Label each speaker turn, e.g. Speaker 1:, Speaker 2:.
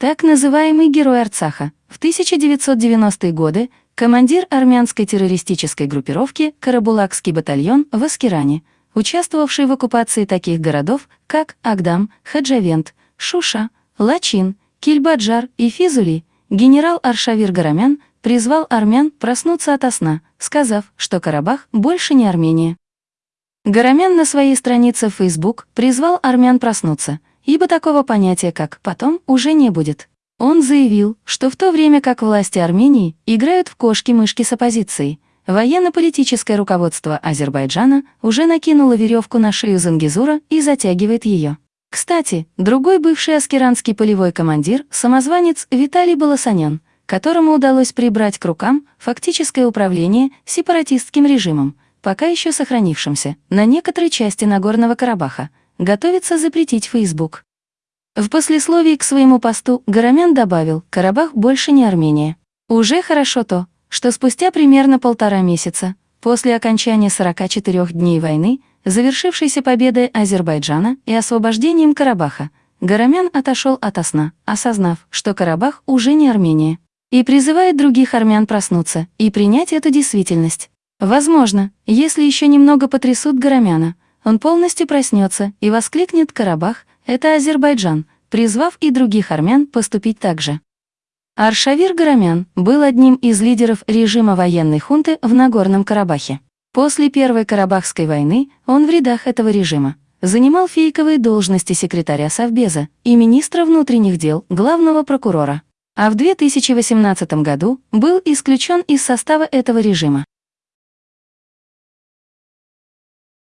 Speaker 1: Так называемый герой Арцаха. В 1990-е годы командир армянской террористической группировки Карабулакский батальон в Аскиране, участвовавший в оккупации таких городов, как Агдам, Хаджавент, Шуша, Лачин, Кильбаджар и Физули, генерал Аршавир Гарамян призвал армян проснуться ото сна, сказав, что Карабах больше не Армения. Гарамян на своей странице в Facebook призвал армян проснуться – ибо такого понятия, как «потом», уже не будет. Он заявил, что в то время как власти Армении играют в кошки-мышки с оппозицией, военно-политическое руководство Азербайджана уже накинуло веревку на шею Зангизура и затягивает ее. Кстати, другой бывший аскеранский полевой командир, самозванец Виталий Баласанян, которому удалось прибрать к рукам фактическое управление сепаратистским режимом, пока еще сохранившимся на некоторой части Нагорного Карабаха, готовится запретить Facebook. В послесловии к своему посту Горомян добавил, Карабах больше не Армения. Уже хорошо то, что спустя примерно полтора месяца, после окончания 44 дней войны, завершившейся победой Азербайджана и освобождением Карабаха, Горомян отошел от сна, осознав, что Карабах уже не Армения, и призывает других армян проснуться и принять эту действительность. Возможно, если еще немного потрясут Горомяна, он полностью проснется и воскликнет «Карабах – это Азербайджан», призвав и других армян поступить так же. Аршавир Гарамян был одним из лидеров режима военной хунты в Нагорном Карабахе. После Первой Карабахской войны он в рядах этого режима занимал фейковые должности секретаря Совбеза и министра внутренних дел главного прокурора, а в 2018 году был исключен из состава этого режима.